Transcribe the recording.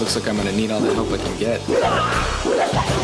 looks like I'm gonna need all the help I can get.